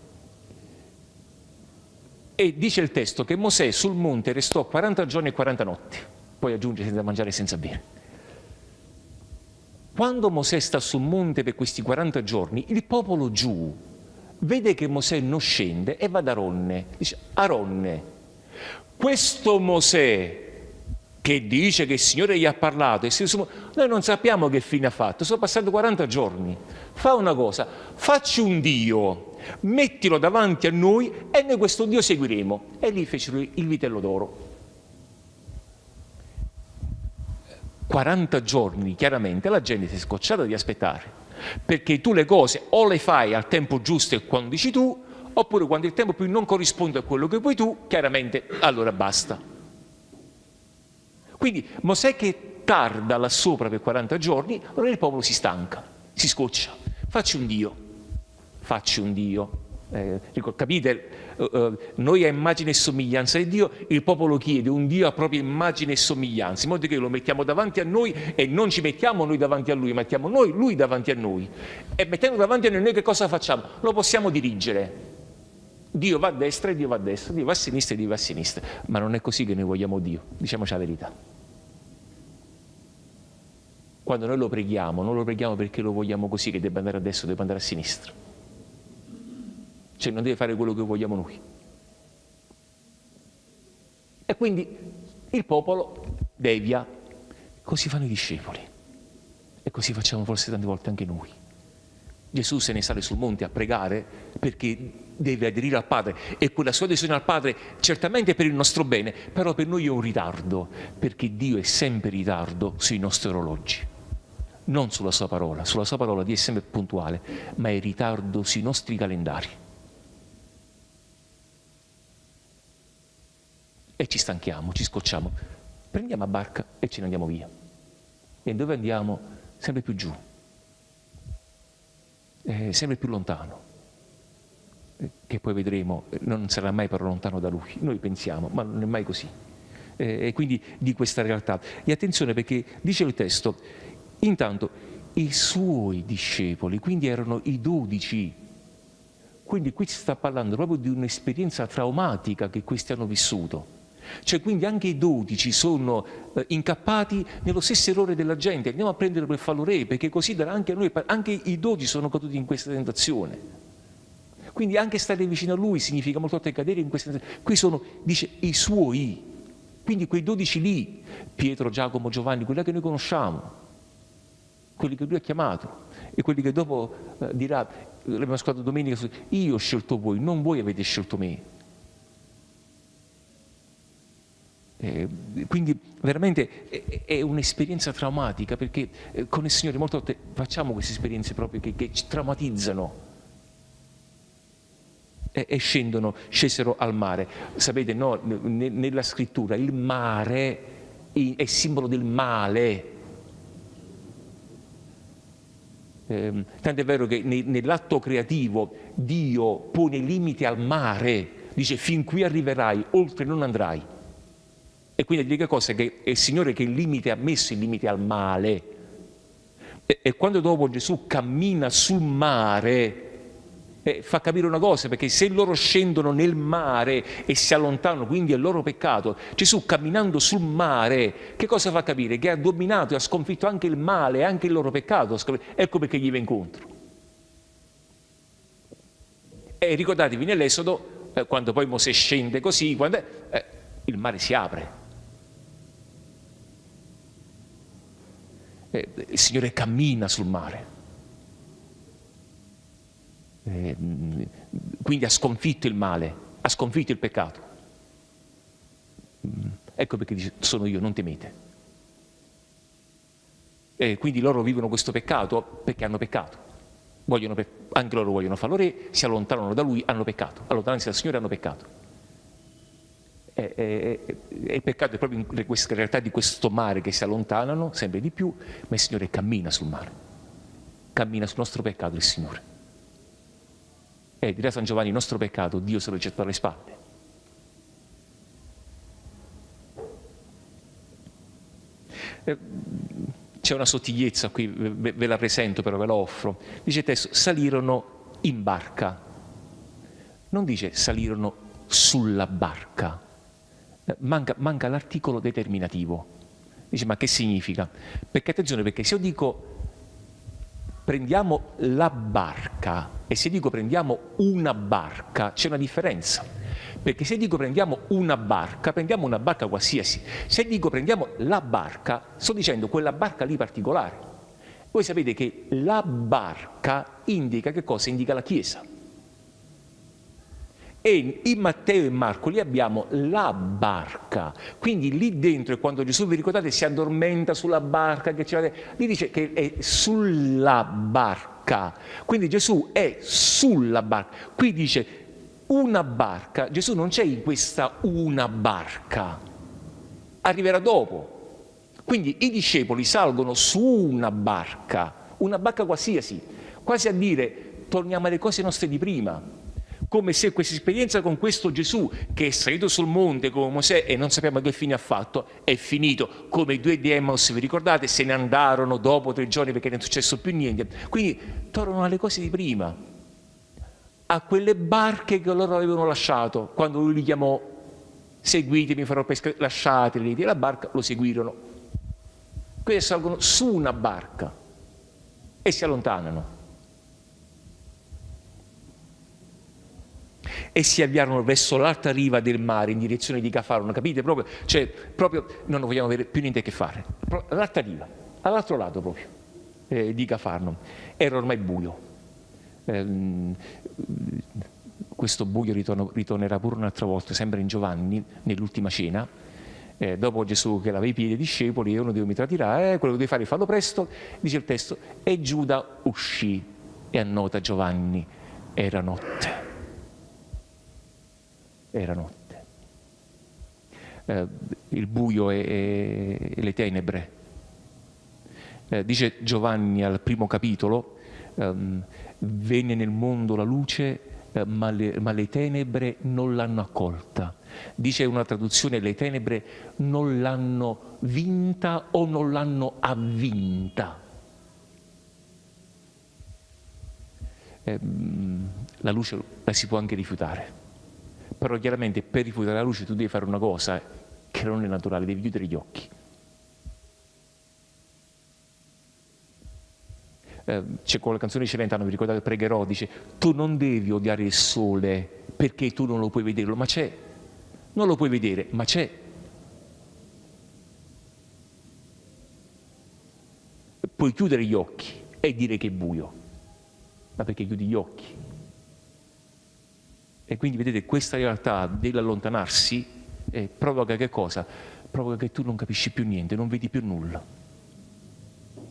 e dice il testo che Mosè sul monte restò 40 giorni e 40 notti, poi aggiunge senza mangiare e senza bere. Quando Mosè sta sul monte per questi 40 giorni, il popolo giù vede che Mosè non scende e va da Aronne. Dice, Aronne, questo Mosè che dice che il Signore gli ha parlato, noi non sappiamo che fine ha fatto, sono passati 40 giorni. Fa una cosa, facci un Dio, mettilo davanti a noi e noi questo Dio seguiremo. E lì fecero il vitello d'oro. 40 giorni, chiaramente, la gente si è scocciata di aspettare, perché tu le cose o le fai al tempo giusto e quando dici tu, oppure quando il tempo più non corrisponde a quello che vuoi tu, chiaramente allora basta. Quindi Mosè che tarda là sopra per 40 giorni, allora il popolo si stanca, si scoccia. Facci un Dio, facci un Dio. Eh, capite? Uh, noi a immagine e somiglianza di Dio, il popolo chiede un Dio a propria immagine e somiglianza, in modo che lo mettiamo davanti a noi e non ci mettiamo noi davanti a Lui, mettiamo noi Lui davanti a noi. E mettendo davanti a noi, noi che cosa facciamo? Lo possiamo dirigere. Dio va a destra e Dio va a destra, Dio va a sinistra e Dio va a sinistra. Ma non è così che noi vogliamo Dio, diciamoci la verità. Quando noi lo preghiamo, non lo preghiamo perché lo vogliamo così, che debba andare a destra, debba andare a sinistra. Cioè non deve fare quello che vogliamo noi. E quindi il popolo devia, così fanno i discepoli. E così facciamo forse tante volte anche noi. Gesù se ne sale sul monte a pregare perché deve aderire al Padre e quella sua adesione al Padre certamente è per il nostro bene, però per noi è un ritardo, perché Dio è sempre in ritardo sui nostri orologi non sulla sua parola, sulla sua parola Dio è sempre puntuale, ma è in ritardo sui nostri calendari. E ci stanchiamo, ci scocciamo, prendiamo a barca e ce ne andiamo via. E dove andiamo? Sempre più giù, eh, sempre più lontano, eh, che poi vedremo non sarà mai però lontano da Lui. Noi pensiamo, ma non è mai così. Eh, e quindi di questa realtà. E attenzione perché dice il testo, Intanto i suoi discepoli, quindi erano i dodici, quindi qui si sta parlando proprio di un'esperienza traumatica che questi hanno vissuto. Cioè quindi anche i dodici sono eh, incappati nello stesso errore della gente, andiamo a prenderlo per farlo re, perché così darà anche a noi, anche i dodici sono caduti in questa tentazione. Quindi anche stare vicino a lui significa molto volte cadere in questa tentazione. Qui sono, dice, i suoi, quindi quei dodici lì, Pietro, Giacomo, Giovanni, quelli che noi conosciamo, quelli che lui ha chiamato e quelli che dopo eh, dirà, l'abbiamo ascoltato domenica, io ho scelto voi, non voi avete scelto me. Eh, quindi veramente è, è un'esperienza traumatica perché eh, con il Signore molte volte facciamo queste esperienze proprio che, che ci traumatizzano e, e, scendono, scesero al mare. Sapete, no, nella scrittura il mare è simbolo del male. Eh, tanto è vero che nell'atto creativo Dio pone limiti al mare, dice fin qui arriverai, oltre non andrai. E quindi l'unica cosa è che è il Signore che il limite ha messo il limite al male. E, e quando dopo Gesù cammina sul mare, eh, fa capire una cosa, perché se loro scendono nel mare e si allontanano, quindi è il loro peccato, Gesù camminando sul mare, che cosa fa capire? Che ha dominato e ha sconfitto anche il male, anche il loro peccato. Ecco perché gli va incontro. E ricordatevi nell'Esodo, eh, quando poi Mosè scende così, quando, eh, il mare si apre. Eh, il Signore cammina sul mare. Eh, quindi ha sconfitto il male, ha sconfitto il peccato. Mm, ecco perché dice, sono io, non temete. E quindi loro vivono questo peccato perché hanno peccato. Vogliono, anche loro vogliono farlo re, si allontanano da lui, hanno peccato. Allontanarsi dal Signore hanno peccato. E, e, e il peccato è proprio in questa realtà di questo mare che si allontanano sempre di più, ma il Signore cammina sul mare, cammina sul nostro peccato il Signore. E dirà San Giovanni, il nostro peccato Dio se lo getta alle spalle. Eh, c'è una sottigliezza qui, ve la presento però, ve la offro. Dice il testo, salirono in barca. Non dice salirono sulla barca, manca, manca l'articolo determinativo. Dice, ma che significa? Perché attenzione, perché se io dico prendiamo la barca e se dico prendiamo una barca, c'è una differenza. Perché se dico prendiamo una barca, prendiamo una barca qualsiasi. Se dico prendiamo la barca, sto dicendo quella barca lì particolare. Voi sapete che la barca indica che cosa? Indica la Chiesa e in Matteo e Marco lì abbiamo la barca, quindi lì dentro quando Gesù, vi ricordate, si addormenta sulla barca, che lì dice che è sulla barca, quindi Gesù è sulla barca, qui dice una barca, Gesù non c'è in questa una barca, arriverà dopo, quindi i discepoli salgono su una barca, una barca qualsiasi, quasi a dire torniamo alle cose nostre di prima, come se questa esperienza con questo Gesù che è salito sul monte come Mosè e non sappiamo che fine ha fatto, è finito, come i due di Emmaus, vi ricordate, se ne andarono dopo tre giorni perché non è successo più niente. Quindi tornano alle cose di prima, a quelle barche che loro avevano lasciato quando lui li chiamò, seguitemi, farò pesca, lasciateli, la barca lo seguirono. Questi salgono su una barca e si allontanano. E si avviarono verso l'alta riva del mare in direzione di Cafarno, capite? Proprio, cioè, proprio non vogliamo avere più niente a che fare. L'alta riva, all'altro lato proprio eh, di Cafarno. Era ormai buio. Eh, questo buio ritorno, ritornerà pure un'altra volta, sempre in Giovanni, nell'ultima cena. Eh, dopo Gesù che lava i piedi ai discepoli e uno di mi tradirà, eh, quello che devi fare fallo presto, dice il testo, e Giuda uscì e annota Giovanni, era notte era notte. Eh, il buio e, e, le tenebre. Eh, dice Giovanni al primo capitolo, ehm, venne nel mondo la luce, eh, ma, le, ma le tenebre non l'hanno accolta. Dice una traduzione, le tenebre non l'hanno vinta o non l'hanno avvinta. Eh, la luce la si può anche rifiutare. Però chiaramente per rifiutare la luce tu devi fare una cosa che non è naturale, devi chiudere gli occhi. Eh, c'è quella canzone di Celentano, vi ricordate, pregherò, dice tu non devi odiare il sole perché tu non lo puoi vederlo, ma c'è. Non lo puoi vedere, ma c'è. Puoi chiudere gli occhi e dire che è buio, ma perché chiudi gli occhi? E quindi vedete questa realtà dell'allontanarsi eh, provoca che cosa? Provoca che tu non capisci più niente, non vedi più nulla.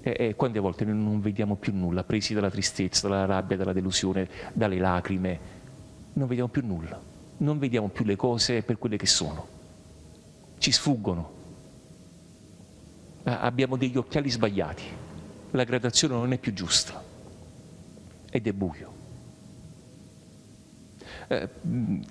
E, e quante volte noi non vediamo più nulla, presi dalla tristezza, dalla rabbia, dalla delusione, dalle lacrime, non vediamo più nulla, non vediamo più le cose per quelle che sono, ci sfuggono, abbiamo degli occhiali sbagliati, la gradazione non è più giusta ed è buio. Eh,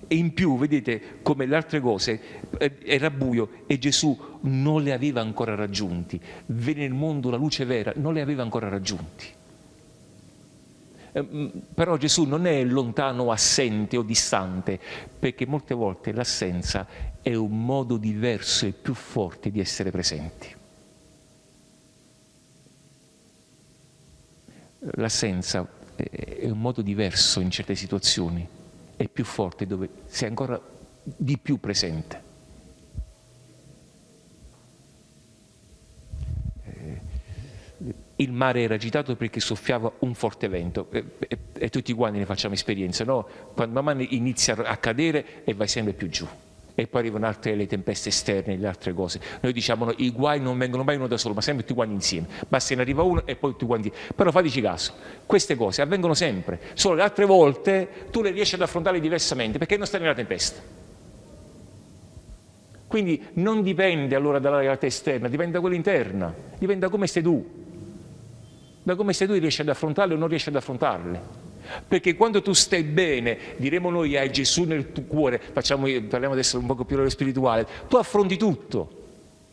e in più, vedete, come le altre cose, eh, era buio e Gesù non le aveva ancora raggiunti. Venne nel mondo la luce vera, non le aveva ancora raggiunti. Eh, però Gesù non è lontano, assente o distante, perché molte volte l'assenza è un modo diverso e più forte di essere presenti. L'assenza è un modo diverso in certe situazioni è più forte, dove sei ancora di più presente. Eh, il mare era agitato perché soffiava un forte vento e, e, e tutti quanti ne facciamo esperienza, no? Quando man mano inizia a cadere e vai sempre più giù e poi arrivano altre le tempeste esterne, le altre cose. Noi diciamo no, i guai non vengono mai uno da solo, ma sempre tutti quanti insieme. Basta ne arriva uno e poi tutti quanti. Però fateci caso, queste cose avvengono sempre, solo le altre volte tu le riesci ad affrontare diversamente perché non stai nella tempesta. Quindi non dipende allora dalla realtà esterna, dipende da quella interna, dipende da come stai tu. Da come stai tu riesci ad affrontarle o non riesci ad affrontarle. Perché quando tu stai bene, diremo noi hai Gesù nel tuo cuore, facciamo, parliamo adesso un po' più spirituale, tu affronti tutto.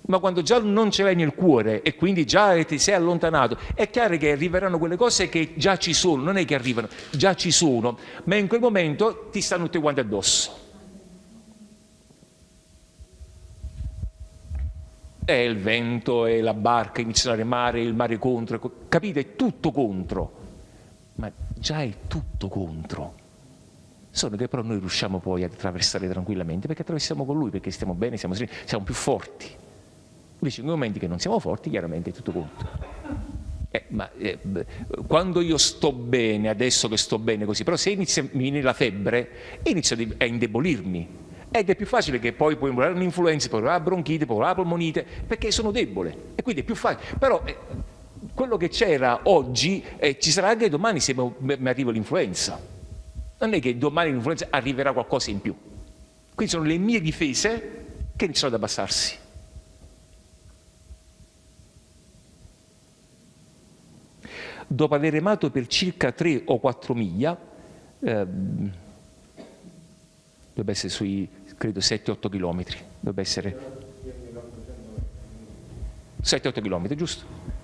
Ma quando già non ce l'hai nel cuore e quindi già ti sei allontanato, è chiaro che arriveranno quelle cose che già ci sono, non è che arrivano, già ci sono, ma in quel momento ti stanno tutti quanti addosso. È il vento, è la barca, inizia a remare, il mare contro, capite? È tutto contro ma già è tutto contro. Solo che però noi riusciamo poi ad attraversare tranquillamente perché attraversiamo con lui, perché stiamo bene, siamo, siamo più forti. Invece in momenti che non siamo forti, chiaramente è tutto contro. Eh, ma eh, quando io sto bene, adesso che sto bene così, però se inizia, mi viene la febbre, inizio a indebolirmi. Ed è più facile che poi puoi avere un'influenza, poi la bronchite, poi la polmonite, perché sono debole. E quindi è più facile. Però eh, quello che c'era oggi eh, ci sarà anche domani se mi arriva l'influenza. Non è che domani l'influenza arriverà qualcosa in più. Quindi sono le mie difese che iniziano ad abbassarsi. Dopo aver remato per circa 3 o 4 miglia, ehm, dovrebbe essere sui, credo, 7-8 chilometri, dovrebbe essere 7-8 chilometri, giusto?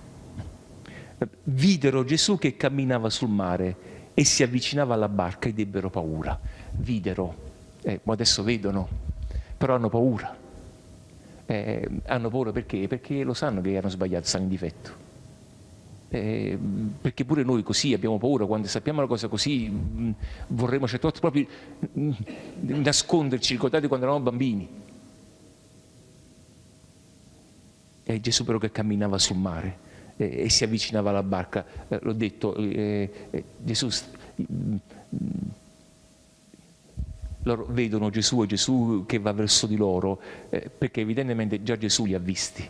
Videro Gesù che camminava sul mare e si avvicinava alla barca ed ebbero paura. Videro, eh, adesso vedono, però hanno paura. Eh, hanno paura perché? Perché lo sanno che hanno sbagliato, stanno in difetto. Eh, perché pure noi così abbiamo paura quando sappiamo una cosa così mh, mm, vorremmo certe volte proprio mh, mm, nasconderci ricordate quando eravamo bambini e Gesù però che camminava sul mare eh, e si avvicinava alla barca. Eh, l'ho detto, eh, eh Gesù, mm, loro vedono Gesù e Gesù che va verso di loro, eh, perché evidentemente già Gesù li ha visti.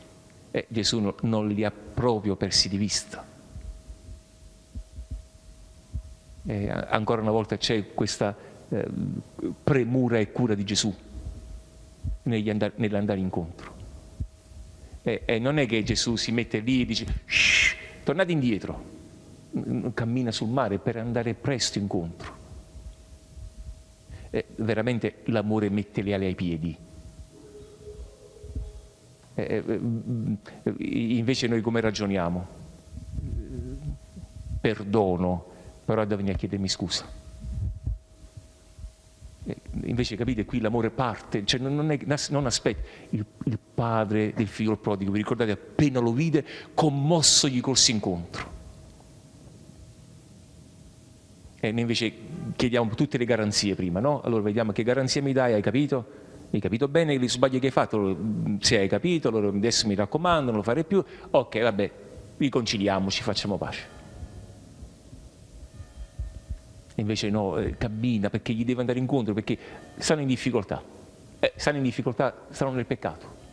e Gesù no, non li ha proprio persi di vista. ancora una volta c'è questa premura e cura di Gesù nell'andare incontro. E, e non è che Gesù si mette lì e dice tornate indietro, cammina sul mare per andare presto incontro. E veramente l'amore mette le ali ai piedi. E, invece noi come ragioniamo? Perdono, però devo venire a chiedermi scusa. Invece capite qui l'amore parte, cioè non, è, non aspetta, il, il, padre del figlio prodigo, vi ricordate appena lo vide, commosso gli corse incontro. E noi invece chiediamo tutte le garanzie prima, no? Allora vediamo che garanzia mi dai, hai capito? Hai capito bene il sbaglio che hai fatto? Se hai capito, allora adesso mi raccomando, non lo farei più. Ok, vabbè, riconciliamoci, facciamo pace. Invece no, eh, cammina perché gli deve andare incontro, perché stanno in difficoltà. Eh, stanno in difficoltà, stanno nel peccato.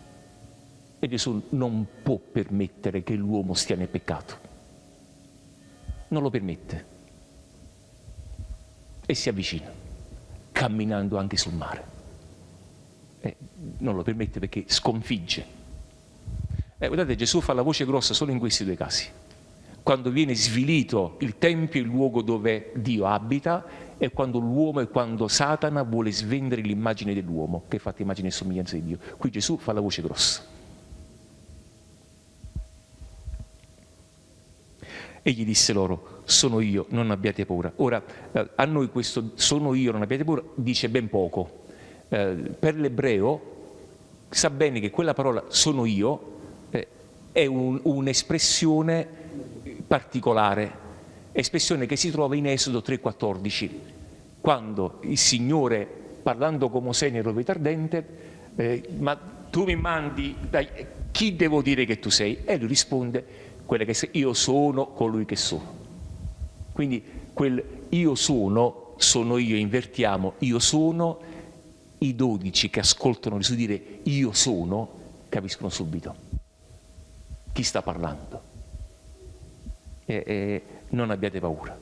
E Gesù non può permettere che l'uomo stia nel peccato. Non lo permette. E si avvicina, camminando anche sul mare. Eh, non lo permette perché sconfigge. Eh, guardate, Gesù fa la voce grossa solo in questi due casi quando viene svilito il Tempio, il luogo dove Dio abita, e quando l'uomo e quando Satana vuole svendere l'immagine dell'uomo, che è fatta immagine e somiglianza di Dio. Qui Gesù fa la voce grossa. E gli disse loro, sono io, non abbiate paura. Ora, eh, a noi questo sono io, non abbiate paura, dice ben poco. Eh, per l'ebreo sa bene che quella parola sono io eh, è un, un'espressione particolare, espressione che si trova in Esodo 3,14, quando il Signore, parlando con Mosè nel roveto ardente, eh, ma tu mi mandi, dai, chi devo dire che tu sei? E lui risponde, quella che sei, io sono colui che sono. Quindi quel io sono, sono io, invertiamo, io sono, i dodici che ascoltano Gesù dire io sono, capiscono subito chi sta parlando e, e non abbiate paura.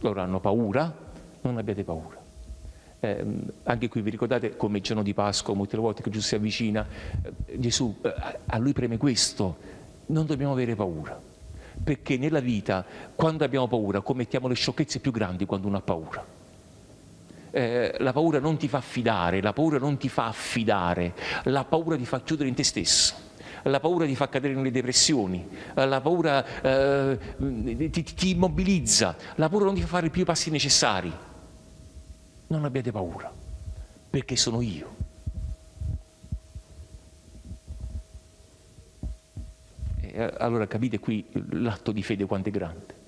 Loro hanno paura, non abbiate paura. Eh, anche qui vi ricordate come il giorno di Pasqua, molte volte che Gesù si avvicina, eh, Gesù, eh, a lui preme questo, non dobbiamo avere paura, perché nella vita quando abbiamo paura commettiamo le sciocchezze più grandi quando uno ha paura. Eh, la paura non ti fa fidare, la paura non ti fa affidare, la paura ti fa chiudere in te stesso la paura ti fa cadere nelle depressioni, la paura eh, ti, ti immobilizza, la paura non ti fa fare più i passi necessari. Non abbiate paura, perché sono io. E allora capite qui l'atto di fede quanto è grande.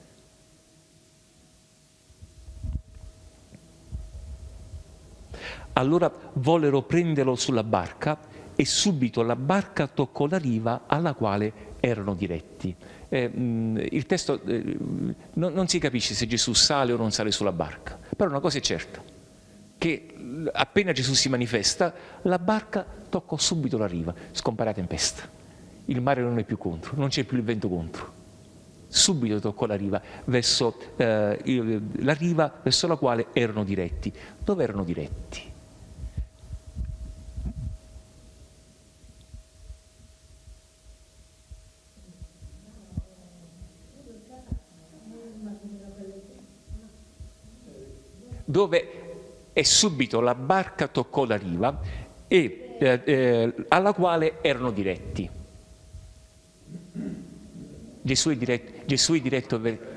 Allora vollero prenderlo sulla barca e subito la barca toccò la riva alla quale erano diretti. Eh, il testo eh, non, non, si capisce se Gesù sale o non sale sulla barca, però una cosa è certa, che appena Gesù si manifesta, la barca toccò subito la riva, scompare la tempesta. Il mare non è più contro, non c'è più il vento contro. Subito toccò la riva, verso, eh, la riva verso la quale erano diretti. Dove erano diretti? Dove è subito la barca toccò la riva e, eh, eh, alla quale erano diretti. Gesù è diretto, Gesù è diretto ver...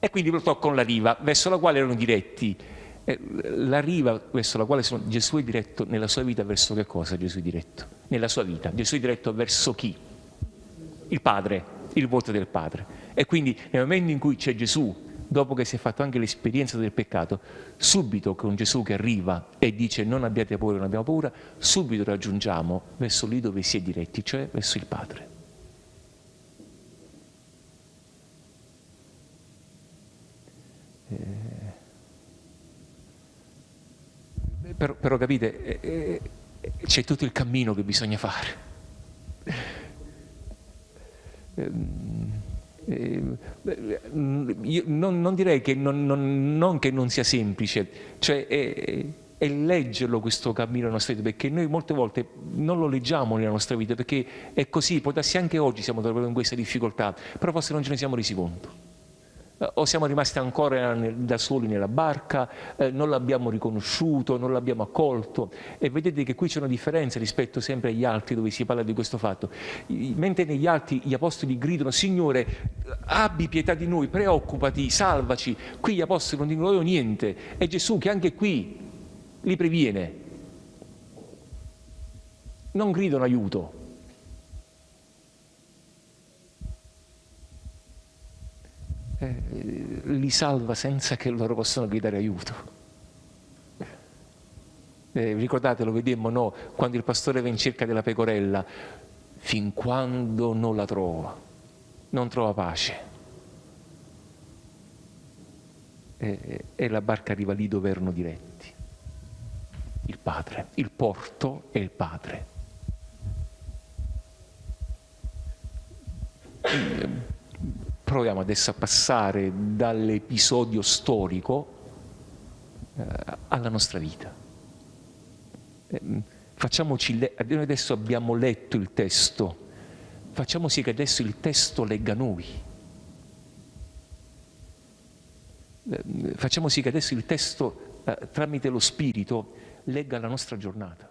E quindi lo toccò la riva verso la quale erano diretti. Eh, la riva verso la quale sono, Gesù è diretto nella sua vita verso che cosa Gesù è diretto? Nella sua vita. Gesù è diretto verso chi? Il Padre, il volto del Padre. E quindi nel momento in cui c'è Gesù, dopo che si è fatto anche l'esperienza del peccato, subito con Gesù che arriva e dice non abbiate paura, non abbiamo paura, subito raggiungiamo verso lì dove si è diretti, cioè verso il Padre. Eh, però, però, capite, eh, eh, c'è tutto il cammino che bisogna fare. Eh, non, non, direi che non, non, non, che non sia semplice, cioè è, è, leggerlo questo cammino nella nostra vita, perché noi molte volte non lo leggiamo nella nostra vita, perché è così, può darsi anche oggi siamo trovato in questa difficoltà, però forse non ce ne siamo resi conto. Eh, o siamo rimasti ancora da soli nella barca, eh, non l'abbiamo riconosciuto, non l'abbiamo accolto e vedete che qui c'è una differenza rispetto sempre agli altri dove si parla di questo fatto. Mentre negli altri gli apostoli gridano Signore abbi pietà di noi, preoccupati, salvaci, qui gli apostoli non dicono niente, è Gesù che anche qui li previene. Non gridano aiuto, eh, li salva senza che loro possano gridare aiuto. Eh, ricordate, lo vedemmo no? quando il pastore va in cerca della pecorella, fin quando non la trova, non trova pace. E, e la barca arriva lì dove erano diretti. Il padre, il porto e il padre proviamo adesso a passare dall'episodio storico eh, alla nostra vita. Eh, facciamoci, noi adesso abbiamo letto il testo, facciamo sì che adesso il testo legga noi. Eh, facciamo sì che adesso il testo, eh, tramite lo Spirito, legga la nostra giornata.